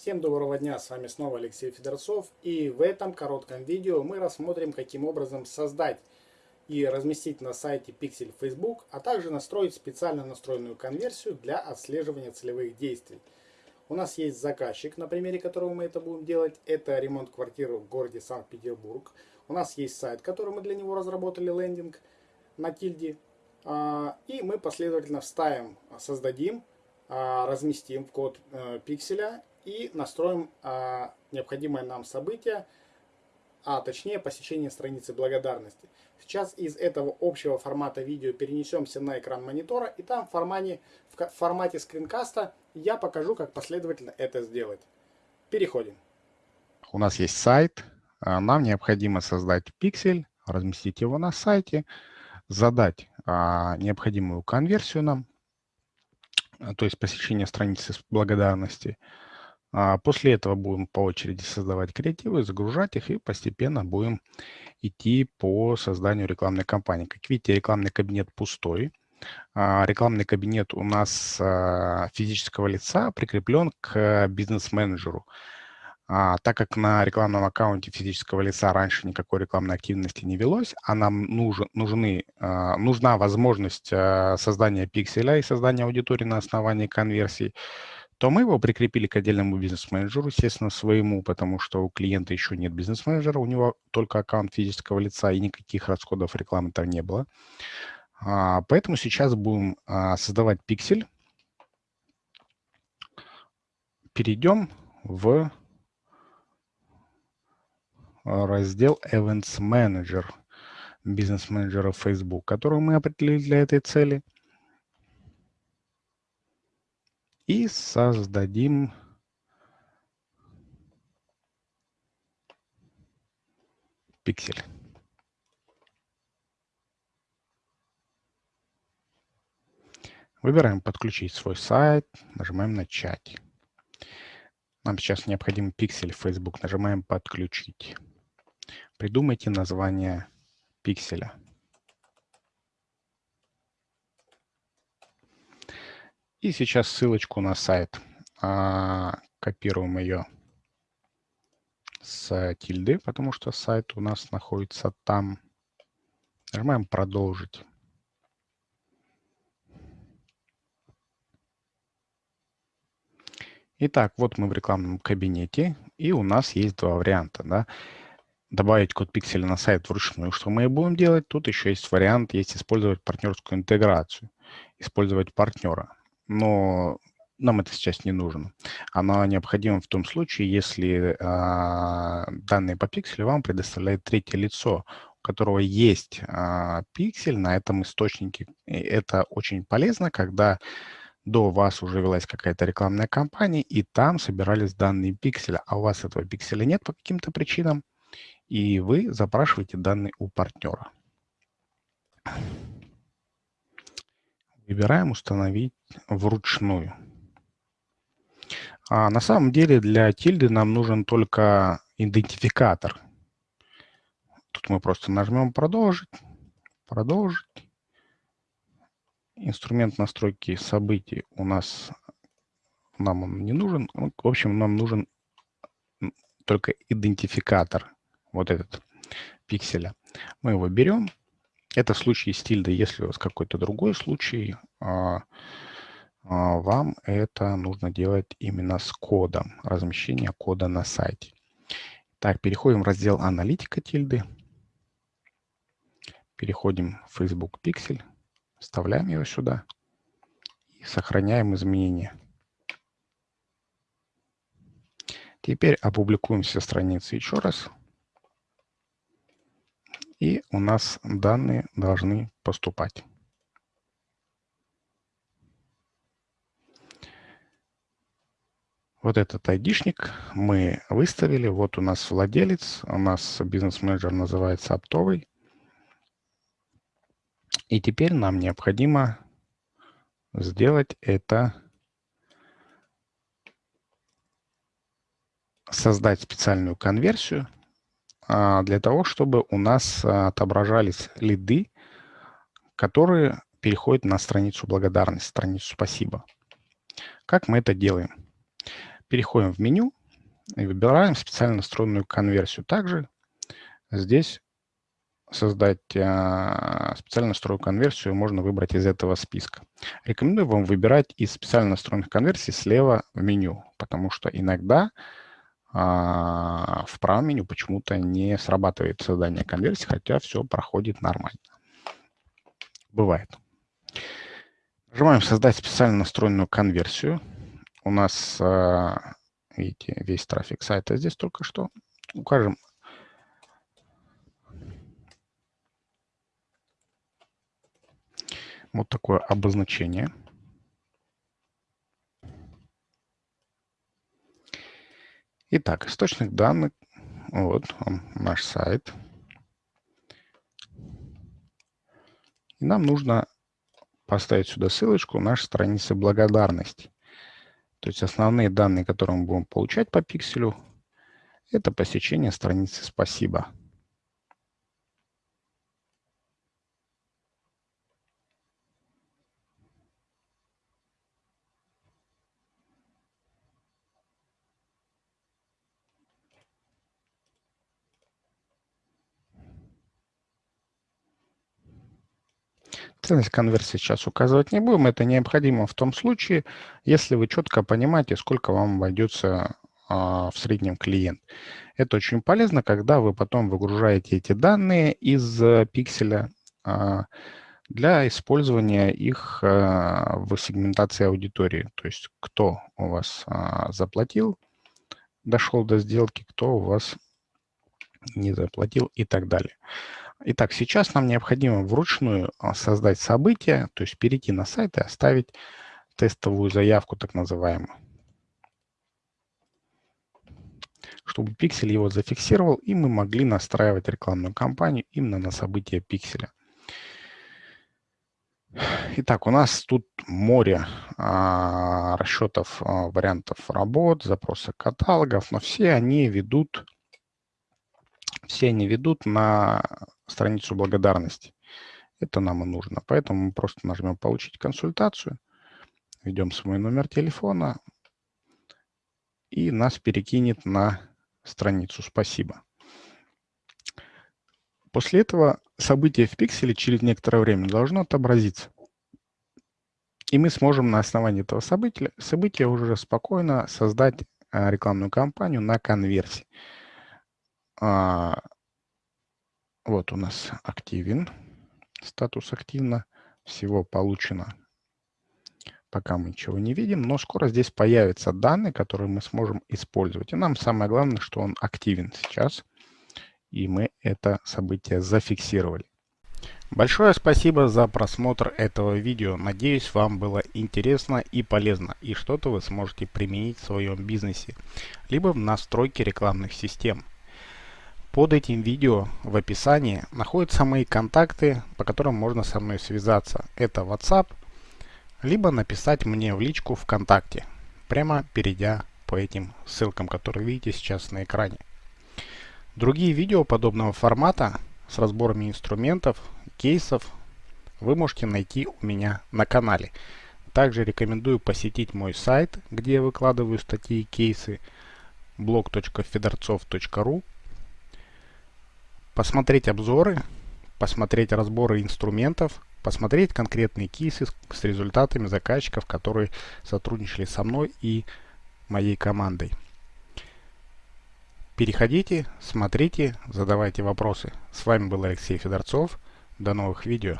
Всем доброго дня, с вами снова Алексей Федорцов и в этом коротком видео мы рассмотрим каким образом создать и разместить на сайте Pixel Facebook, а также настроить специально настроенную конверсию для отслеживания целевых действий. У нас есть заказчик, на примере которого мы это будем делать, это ремонт квартиры в городе Санкт-Петербург. У нас есть сайт, который мы для него разработали, лендинг на тильде. А, и мы последовательно вставим, создадим, а, разместим в код э, пикселя и настроим а, необходимое нам событие, а точнее посещение страницы благодарности. Сейчас из этого общего формата видео перенесемся на экран монитора и там в формате, в формате скринкаста я покажу, как последовательно это сделать. Переходим. У нас есть сайт, нам необходимо создать пиксель, разместить его на сайте, задать а, необходимую конверсию нам, а, то есть посещение страницы с благодарности. А после этого будем по очереди создавать креативы, загружать их и постепенно будем идти по созданию рекламной кампании. Как видите, рекламный кабинет пустой. А, рекламный кабинет у нас а, физического лица прикреплен к бизнес-менеджеру. А, так как на рекламном аккаунте физического лица раньше никакой рекламной активности не велось, а нам нужен, нужны, а, нужна возможность а, создания пикселя и создания аудитории на основании конверсий, то мы его прикрепили к отдельному бизнес-менеджеру, естественно, своему, потому что у клиента еще нет бизнес-менеджера, у него только аккаунт физического лица и никаких расходов рекламы там не было. А, поэтому сейчас будем а, создавать пиксель. Перейдем в раздел Events Manager, бизнес-менеджера Facebook, который мы определили для этой цели. И создадим пиксель. Выбираем «Подключить свой сайт», нажимаем «Начать». Нам сейчас необходим пиксель Facebook, нажимаем «Подключить». Придумайте название пикселя. И сейчас ссылочку на сайт. А, копируем ее с тильды, потому что сайт у нас находится там. Нажимаем «Продолжить». Итак, вот мы в рекламном кабинете, и у нас есть два варианта. Да? добавить код пикселя на сайт вручную, что мы и будем делать. Тут еще есть вариант, есть использовать партнерскую интеграцию, использовать партнера. Но нам это сейчас не нужно. Оно необходимо в том случае, если э, данные по пикселю вам предоставляет третье лицо, у которого есть э, пиксель на этом источнике. И это очень полезно, когда до вас уже велась какая-то рекламная кампания, и там собирались данные пикселя, а у вас этого пикселя нет по каким-то причинам, и вы запрашиваете данные у партнера. Выбираем «Установить вручную». А на самом деле для тильды нам нужен только идентификатор. Тут мы просто нажмем «Продолжить», «Продолжить». Инструмент настройки событий у нас нам он не нужен. В общем, нам нужен только идентификатор вот этот пикселя. Мы его берем. Это в случае с. Если у вас какой-то другой случай, а, а, вам это нужно делать именно с кодом, размещение кода на сайте. Так, переходим в раздел аналитика тильды. Переходим в Facebook Pixel, вставляем его сюда и сохраняем изменения. Теперь опубликуем все страницы еще раз. И у нас данные должны поступать. Вот этот айдишник мы выставили. Вот у нас владелец. У нас бизнес-менеджер называется оптовый. И теперь нам необходимо сделать это, создать специальную конверсию для того, чтобы у нас а, отображались лиды, которые переходят на страницу благодарности, страницу спасибо. Как мы это делаем? переходим в меню и выбираем специально настроенную конверсию. Также здесь создать а, специально настроенную конверсию можно выбрать из этого списка. Рекомендую вам выбирать из специально настроенных конверсий слева в меню, потому что иногда а, в правом меню почему-то не срабатывает создание конверсии, хотя все проходит нормально. Бывает. Нажимаем «Создать специально настроенную конверсию». У нас, а, видите, весь трафик сайта здесь только что. Укажем вот такое обозначение. Итак, источник данных. Вот он, наш сайт. И нам нужно поставить сюда ссылочку нашей страницы благодарности. То есть основные данные, которые мы будем получать по пикселю, это посещение страницы «Спасибо». Ценность конверсии сейчас указывать не будем. Это необходимо в том случае, если вы четко понимаете, сколько вам обойдется а, в среднем клиент. Это очень полезно, когда вы потом выгружаете эти данные из а, пикселя а, для использования их а, в сегментации аудитории. То есть кто у вас а, заплатил, дошел до сделки, кто у вас не заплатил и так далее. Итак, сейчас нам необходимо вручную а, создать событие, то есть перейти на сайт и оставить тестовую заявку, так называемую. Чтобы пиксель его зафиксировал, и мы могли настраивать рекламную кампанию именно на событие пикселя. Итак, у нас тут море а, расчетов а, вариантов работ, запроса каталогов, но все они ведут все они ведут на страницу благодарности. Это нам и нужно. Поэтому мы просто нажмем «Получить консультацию», введем свой номер телефона, и нас перекинет на страницу «Спасибо». После этого событие в пикселе через некоторое время должно отобразиться. И мы сможем на основании этого события, события уже спокойно создать а, рекламную кампанию на конверсии. Вот у нас активен, статус активно, всего получено. Пока мы ничего не видим, но скоро здесь появятся данные, которые мы сможем использовать. И нам самое главное, что он активен сейчас, и мы это событие зафиксировали. Большое спасибо за просмотр этого видео. Надеюсь, вам было интересно и полезно, и что-то вы сможете применить в своем бизнесе, либо в настройке рекламных систем. Под этим видео в описании находятся мои контакты, по которым можно со мной связаться. Это WhatsApp, либо написать мне в личку ВКонтакте, прямо перейдя по этим ссылкам, которые видите сейчас на экране. Другие видео подобного формата с разборами инструментов, кейсов вы можете найти у меня на канале. Также рекомендую посетить мой сайт, где я выкладываю статьи и кейсы blog.fedorцов.ru посмотреть обзоры, посмотреть разборы инструментов, посмотреть конкретные кейсы с результатами заказчиков, которые сотрудничали со мной и моей командой. Переходите, смотрите, задавайте вопросы. С вами был Алексей Федорцов. До новых видео.